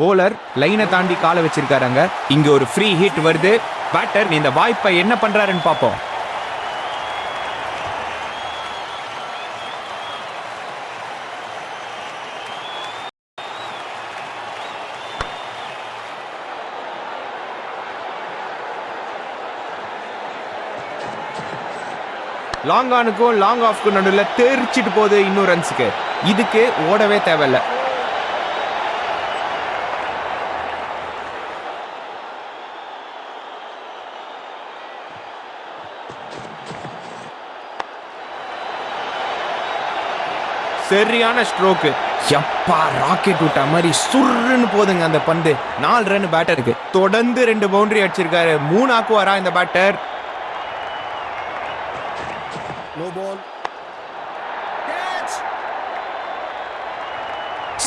Bowler லைனை தாண்டி காலை வச்சிருக்காருங்க இங்க ஒரு ஃப்ரீ ஹிட் வருது. பேட்டர் இந்த வாய்ப்பை என்ன பண்றாருன்னு பார்ப்போம். லாங் ஆனுக்கும் லாங் ஆஃப்க்கும் நடுவில் தெரிச்சிட்டு போகுது இன்னும் ரன்ஸுக்கு இதுக்கு ஓடவே தேவையில்லை. சரியான ஸ்ட்ரோக்கு எப்பா ராக்கெட் விட்ட மாதிரி சுருன்னு போதுங்க அந்த பந்து. நாலு ரன் பேட்டருக்கு தொடர்ந்து ரெண்டு பவுண்டரி அடிச்சிருக்காரு. மூணு ஆக்குவாரா இந்த பேட்டர்.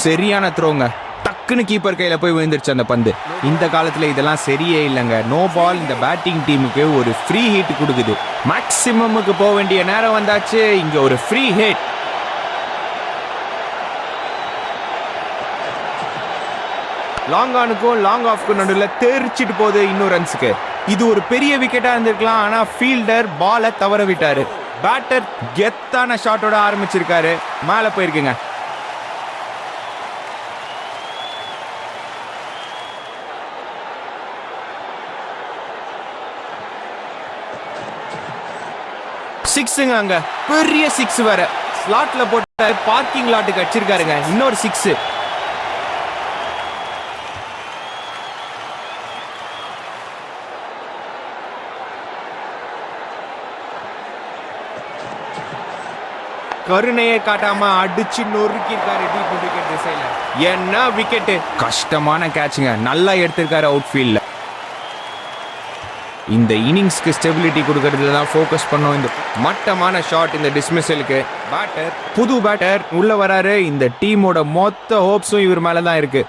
சரியான த்ரோங்க டக்குன்னு கீப்பர் கையில போய் விழுந்துருச்சு அந்த பந்து. இந்த காலத்துல இதெல்லாம் சரியே இல்லைங்க. நோ பால் இந்த பேட்டிங் டீமுக்கு ஒரு ஃப்ரீ ஹிட் கொடுக்குது. மேக்சிமமுக்கு போக வேண்டிய நேரம் வந்தாச்சு. இங்க ஒரு ஃப்ரீ ஹிட் லாங் ஆனுக்கும் லாங் ஆஃப்க்கும் நடுவில் தெரிச்சிட்டு போகுது இன்னும் ரன்ஸுக்கு இது ஒரு பெரிய விக்கெட்டாக இருந்திருக்கலாம் ஆனால் ஃபீல்டர் பாலை தவற விட்டார். பேட்டர் கெத்தான ஷாட்டோட ஆரம்பிச்சிருக்காரு. மேலே போயிருக்குங்க. சிக்ஸுங்க அங்க. பெரிய சிக்ஸ் வேற. ஸ்லாட்ல போட்டு பார்க்கிங் லாட்டுக்கு அடிச்சிருக்காருங்க. இன்னொரு சிக்ஸ் கருணையை காட்டாம அடிச்சு நொறுக்கிருக்காரு டீப் விக்கெட் திசையில. என்ன விக்கெட் கஷ்டமான கேட்சுங்க நல்லா எடுத்திருக்காரு அவுட் ஃபீல்ட்ல இந்த இன்னிங்ஸ்க்கு ஸ்டெபிலிட்டி கொடுக்கறதுல தான் ஃபோக்கஸ் பண்ணோம். இந்த மட்டமான ஷாட் இந்த டிஸ்மிஸலுக்கு பேட்டர் புது பேட்டர் உள்ள வராரு. இந்த டீமோட மொத்த ஹோப்ஸும் இவர் மேல தான் இருக்கு.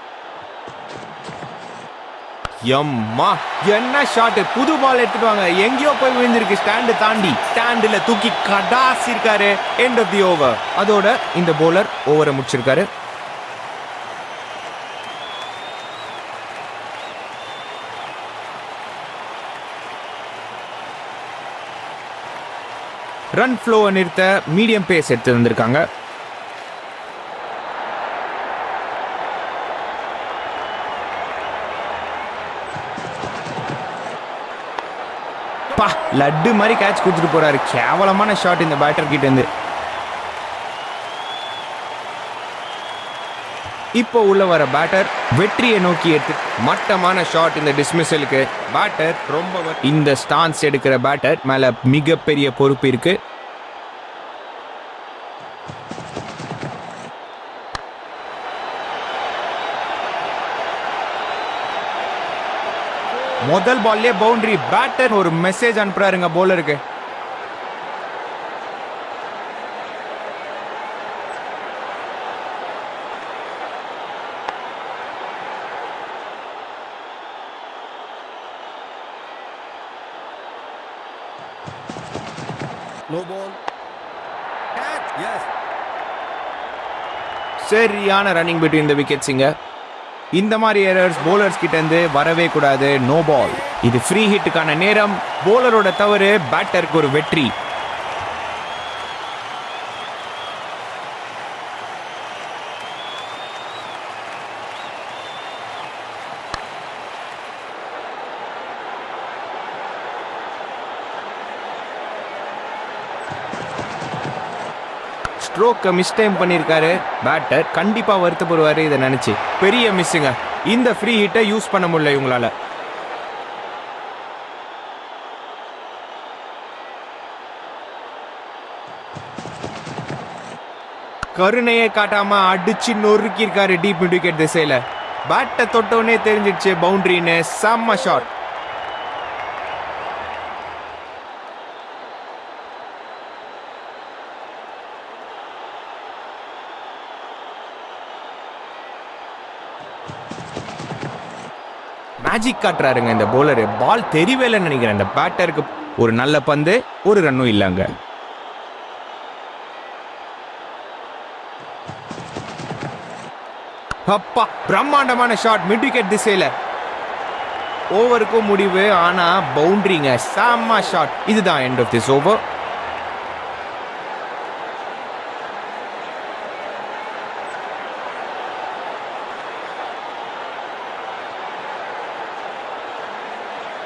எம்மா என்ன ஷாட் புது பால் எடுத்துட்டு வாங்க. எங்கேயோ போய் விழுந்திருக்கு. ஸ்டாண்டு தாண்டி. ஸ்டாண்டுல தூக்கி கடாசிருக்காரு. எண்ட் ஆஃப் தி ஓவர் அதோட இந்த போலர் ஓவரை முடிச்சிருக்காரு. ரன் ஃப்ளோவை நிறுத்த மீடியம் பேஸ் எடுத்து வந்திருக்காங்க. அப்பா லட்டு மாதிரி கேட்ச் கொடுத்துட்டு போறாரு. கேவலமான ஷாட் இந்த பேட்டர் கிட்ட இருந்து. இப்போ உள்ள வர பேட்டர் வெற்றியை நோக்கி எடுத்து மட்டமான ஷாட் இந்த டிஸ்மிஸலுக்கு பேட்டர் ரொம்ப இந்த ஸ்டான்ஸ் எடுக்கிற பேட்டர் மேல மிகப்பெரிய பொறுப்பு இருக்கு. முதல் பால்லே பவுண்டரி பேட்டர் ஒரு மெசேஜ் அனுப்புறாருங்க போலருக்கு. சரியான ரன்னிங் பிட்வீன் இந்த விக்கெட்ஸுங்க இந்த மாதிரி எரர்ஸ் போலர்ஸ் கிட்டேருந்து வரவே கூடாது. நோ பால் இது ஃப்ரீ ஹிட்டுக்கான நேரம். போலரோட தவறு பேட்டருக்கு ஒரு வெற்றி. ஸ்ட்ரோக்கை மிஸ் டைம் பண்ணியிருக்காரு. பேட்டர் கண்டிப்பாக வருத்தப்படுவார் இதை நினச்சி. பெரிய மிஸ்ஸுங்க இந்த ஃப்ரீ ஹிட்டை யூஸ் பண்ண முடியல இவங்களால. கருணையை காட்டாம அடிச்சு நொறுக்கியிருக்காரு டீப் மிட் விக்கெட் திசையில பேட்டை தொட்டவுடனே தெரிஞ்சிடுச்சு பவுண்டரின்னு செம்ம ஷாட் மேஜிக் காட்டுறாருங்க இந்த போலரு பால் தெரியவேலைன்னு நினைக்கிறேன். இந்த பேட்டருக்கு ஒரு நல்ல பந்து ஒரு ரன்னும் இல்லைங்க. அப்பா பிரம்மாண்டமான ஷாட் மிட் விக்கெட் திசையில. ஓவருக்கும் முடிவு ஆனா பவுண்டரிங்க செம்ம ஷாட் இதுதான் end of this over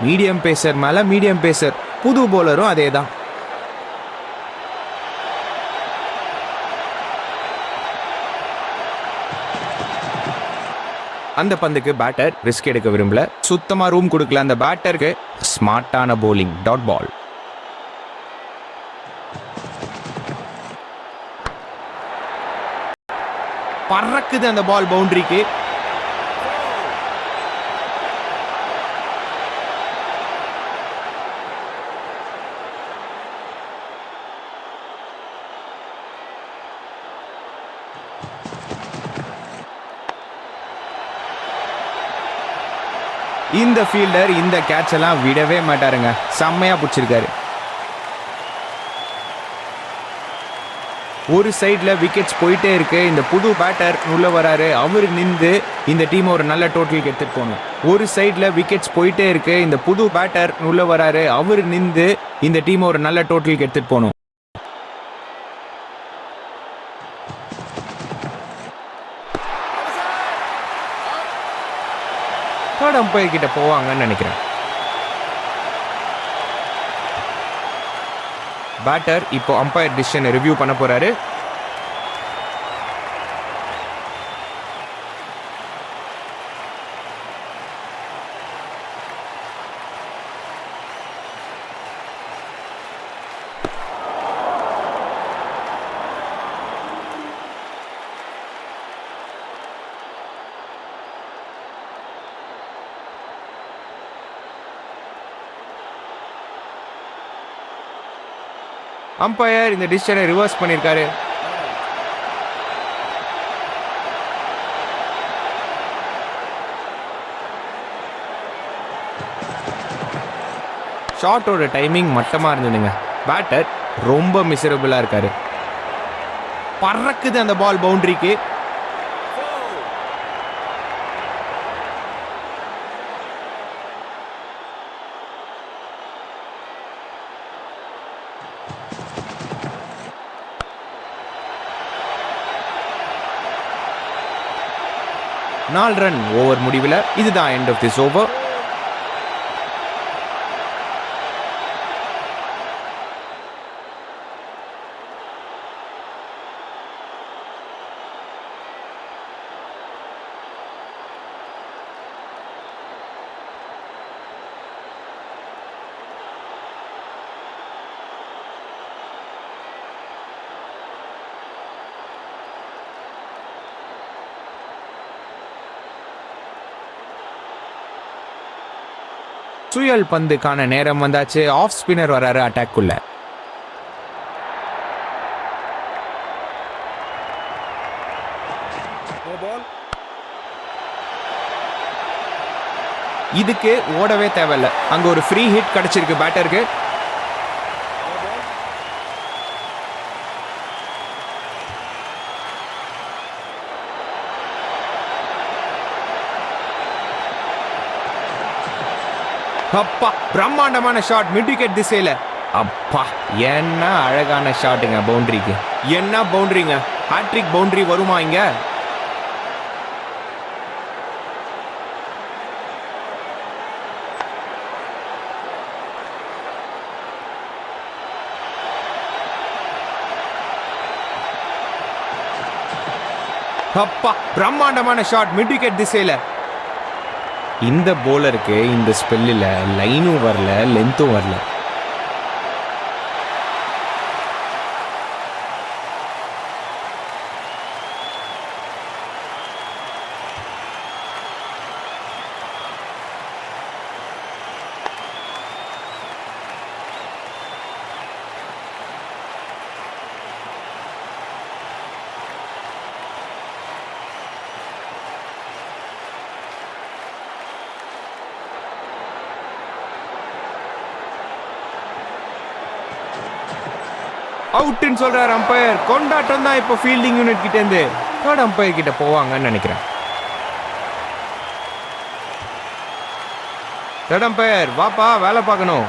medium pacer மேல மீடியம் பேசர். புது போலரும் அதே தான் அந்த பந்துக்கு பேட்டர் ரிஸ்க் எடுக்க விரும்பல. சுத்தமா ரூம் கொடுக்கல. அந்த பேட்டருக்கு ஸ்மார்ட்டான போலிங் டாட் பால் பறக்குது அந்த பால் பவுண்டரிக்கு இந்த ஃபீல்டர் இந்த கேட்ச் எல்லாம் விடவே மாட்டாருங்க. செம்மையா பிடிச்சிருக்காரு. ஒரு சைடில் விக்கெட்ஸ் போயிட்டே இருக்கு. இந்த புது பேட்டர் உள்ள வராரு. அவர் நின்று இந்த டீம் ஒரு நல்ல டோட்டலுக்கு எடுத்துட்டு போகணும். ஒரு சைடில் விக்கெட்ஸ் போயிட்டே இருக்கு. இந்த புது பேட்டர் உள்ள வராரு. அவர் நின்று இந்த டீம் ஒரு நல்ல டோட்டலுக்கு எடுத்துட்டு போகணும். தேர்ட் அம்பையர் கிட்ட போவாங்கன்னு நினைக்கிறேன். பேட்டர் இப்போ அம்பையர் டிசிஷனை ரிவ்யூ பண்ண போறாரு. அம்பையர் இந்த டிசிஷனை ரிவர்ஸ் பண்ணியிருக்காரு. ஷாட்டோட டைமிங் மட்டமாக இருந்ததுங்க. பேட்டர் ரொம்ப மிசரபிளாக இருக்காரு. பறக்குது அந்த பால் பவுண்டரிக்கு நாலு ரன் ஓவர் முடிவில் இதுதான் எண்ட் ஆஃப் திஸ் ஓவர் சுயல் பந்துக்கான நேரம் வந்தாச்சு. ஆஃப் ஸ்பின்னர் வராரு அட்டாக்குள்ள. இதுக்கு ஓடவே தேவையில்ல. அங்க ஒரு ஃப்ரீ ஹிட் கிடைச்சிருக்கு. பேட்டருக்கு அப்பா பிரம்மாண்டமான ஷாட் மிட் விக்கெட் திசையில. அப்பா என்ன அழகான ஷாட்டுங்க பவுண்டரிக்கு என்ன பவுண்டரிங்க ஹாட்ரிக் பவுண்டரி வருமா இங்க? அப்பா பிரம்மாண்டமான ஷாட் மிட் விக்கெட் திசையில. இந்த போலருக்கு இந்த ஸ்பெல்லில் லைனும் வரல லென்த்தும் வரல. அவுட்னு சொல்றாரு அம்பையர் கொண்டாட்டம் தான் இப்போ ஃபீல்டிங் யூனிட் கிட்ட இருந்து தேர்ட் அம்பையர் கிட்ட போவாங்கன்னு நினைக்கிறேன். தேர்ட் அம்பையர் வாப்பா வேலை பார்க்கணும்.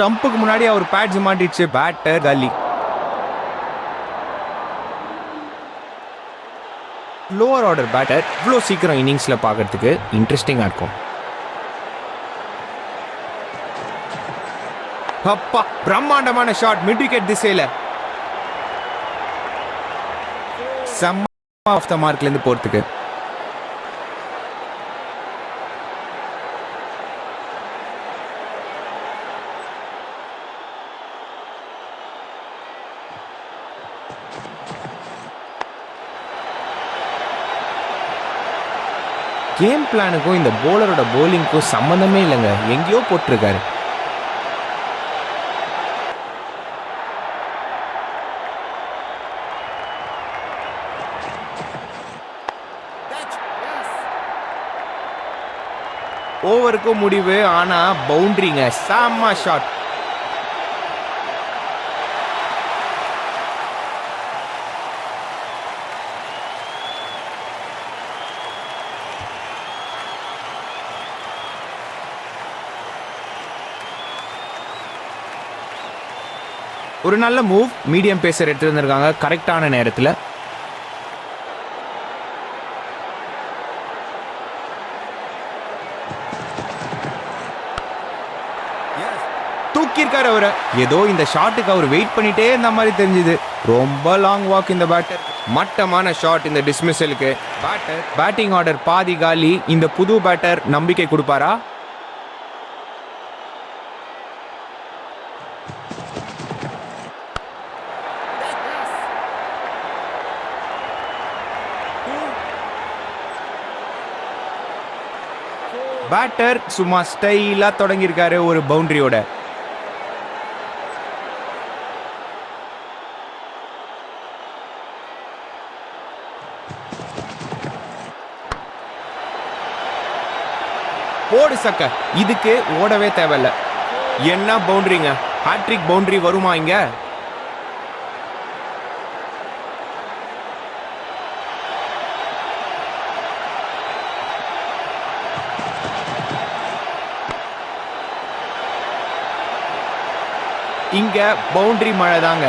ஸ்டம்புக்கு முன்னாடி அவர் பேட்ஸ் மாட்டிடுச்சு பேட்டர் கலி லோவர் ஆர்டர் பேட்டர் இவ்வளோ சீக்கிரம் இன்னிங்ஸில் பார்க்கறதுக்கு இன்ட்ரெஸ்டிங்காக இருக்கும். அப்பா பிரம்மாண்டமான ஷாட் மிட் விக்கெட் திசையில். செம்ம ஆஃப் த மார்க்லேருந்து போகிறதுக்கு கேம் பிளானுக்கும் இந்த போலரோட போலிங்க்கும் சம்மந்தமே இல்லைங்க. எங்கேயோ போட்டிருக்காரு. ஓவருக்கும் முடிவு ஆனா பவுண்டரிங்க செம்ம ஷாட் ஒரு நல்ல மூவ் மீடியம் பேசர் எடுத்து வந்திருக்காங்க கரெக்டான நேரத்தில். தூக்கியிருக்காரு அவரை. ஏதோ இந்த ஷாட்டுக்கு அவர் வெயிட் பண்ணிட்டே இருந்த மாதிரி தெரிஞ்சுது. ரொம்ப லாங் வாக் இந்த பேட்டர் மட்டமான ஷாட் இந்த டிஸ்மிஸலுக்கு பேட்டர் பேட்டிங் ஆர்டர் பாதி காலி. இந்த புது பேட்டர் நம்பிக்கை கொடுப்பாரா? பேட்டர் சும்மா ஸ்டைலா தொடங்கியிருக்காரு ஒரு பவுண்டரியோட. போடு சக்க. இதுக்கு ஓடவே தேவையில்ல. என்ன பவுண்டரிங்க? ஹாட்ரிக் பவுண்டரி வருமா இங்கே? இங்க பவுண்டரி மழை தாங்க.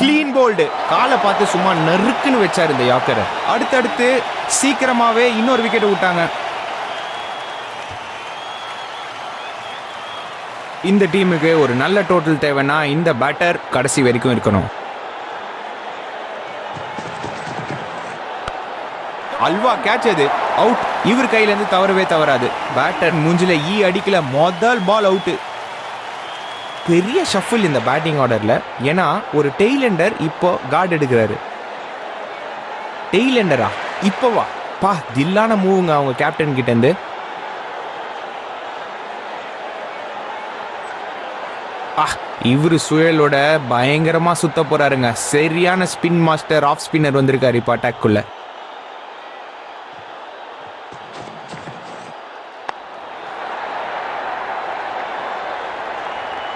கிளீன் போல்டு காலை பார்த்து சும்மா நறுக்குன்னு வச்சாரு இந்த யாக்கரை. அடுத்தடுத்து சீக்கிரமாவே இன்னொரு விக்கெட் விட்டாங்க. இந்த டீமுக்கு ஒரு நல்ல டோட்டல் தேவைன்னா இந்த பேட்டர் கடைசி வரைக்கும் இருக்கணும். அல்வா கேட்ச் அது. அவுட் இவர் கையில இருந்து தவறவே தவறாது. பேட்டர் மூஞ்சில ஈ அடிக்கல. முதல் பால் அவுட் பெரிய ஷஃபில் இந்த பேட்டிங் ஆர்டர்ல ஏன்னா ஒரு டெய்லெண்டர் இப்போ கார்டு எடுக்கிறாரு. டெய்லெண்டரா இப்போவா? பா தில்லான மூவுங்க அவங்க கேப்டன் கிட்ட இருந்து ஆ இவர் சுயலோட பயங்கரமாக சுத்த போகிறாருங்க சரியான ஸ்பின் மாஸ்டர் ஆஃப் ஸ்பின்னர் வந்திருக்காரு இப்போ அட்டாக்குள்ள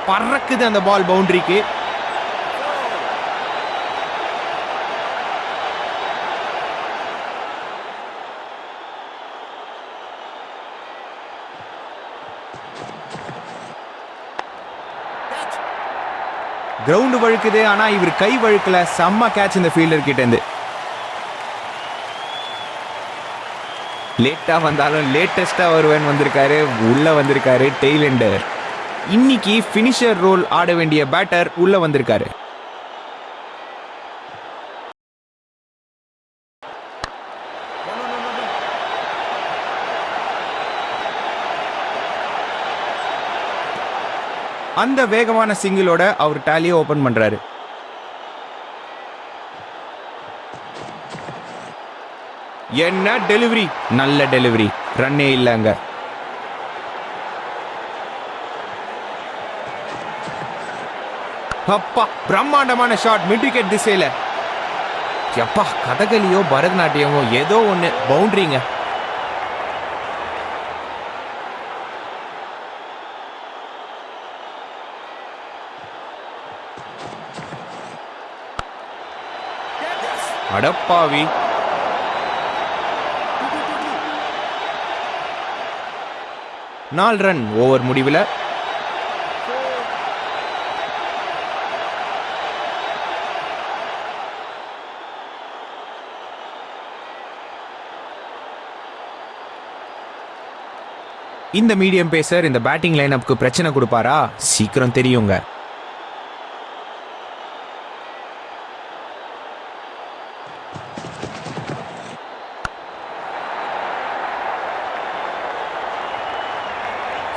பறக்குது அந்த பால் பவுண்டரிக்கு கிரவுண்டு வழுக்குது ஆனா இவர் கை வழுக்கல. செம்ம கேட்ச் இந்த ஃபீல்டர் கிட்ட இருந்து லேட்டா வந்தாலும் லேட்டஸ்டா வருவேன் வந்திருக்காரு. உள்ள வந்திருக்காரு டெய்லெண்டர். இன்னைக்கு ஃபினிஷர் ரோல் ஆட வேண்டிய பேட்டர் உள்ள வந்திருக்காரு. அந்த வேகமான சிங்கிளோட அவர் டேலியை ஓப்பன் பண்ணுறாரு என்ன டெலிவரி நல்ல டெலிவரி ரன்னே இல்லைங்க அப்பா பிரம்மாண்டமான ஷாட் மிட் விக்கெட் எப்பா கதகளியோ பரதநாட்டியமோ ஏதோ ஒன்று பவுண்ட்ரிங்க அடப்பாவி. நாலு ரன் ஓவர் முடிவில். இந்த மீடியம் பேசர் இந்த பேட்டிங் லைனப்புக்கு பிரச்சனை கொடுப்பாரா? சீக்கிரம் தெரியுங்க.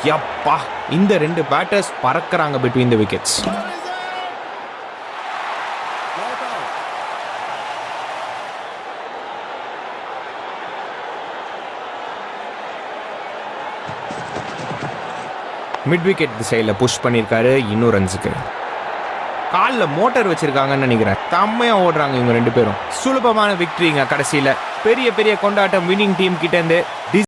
யப்பா இந்த ரெண்டு batters பறக்கிறாங்க between the wickets mid wicket சைடில் புஷ் பண்ணியிருக்காரு இன்னும் ரன்ஸுக்கு காலில் மோட்டார் வச்சிருக்காங்கன்னு நினைக்கிறேன். செம்மையா ஓடுறாங்க இவங்க ரெண்டு பேரும். சுலபமான விக்டரிங்க கடைசியில். பெரிய பெரிய கொண்டாட்டம் வின்னிங் டீம் கிட்ட இருந்து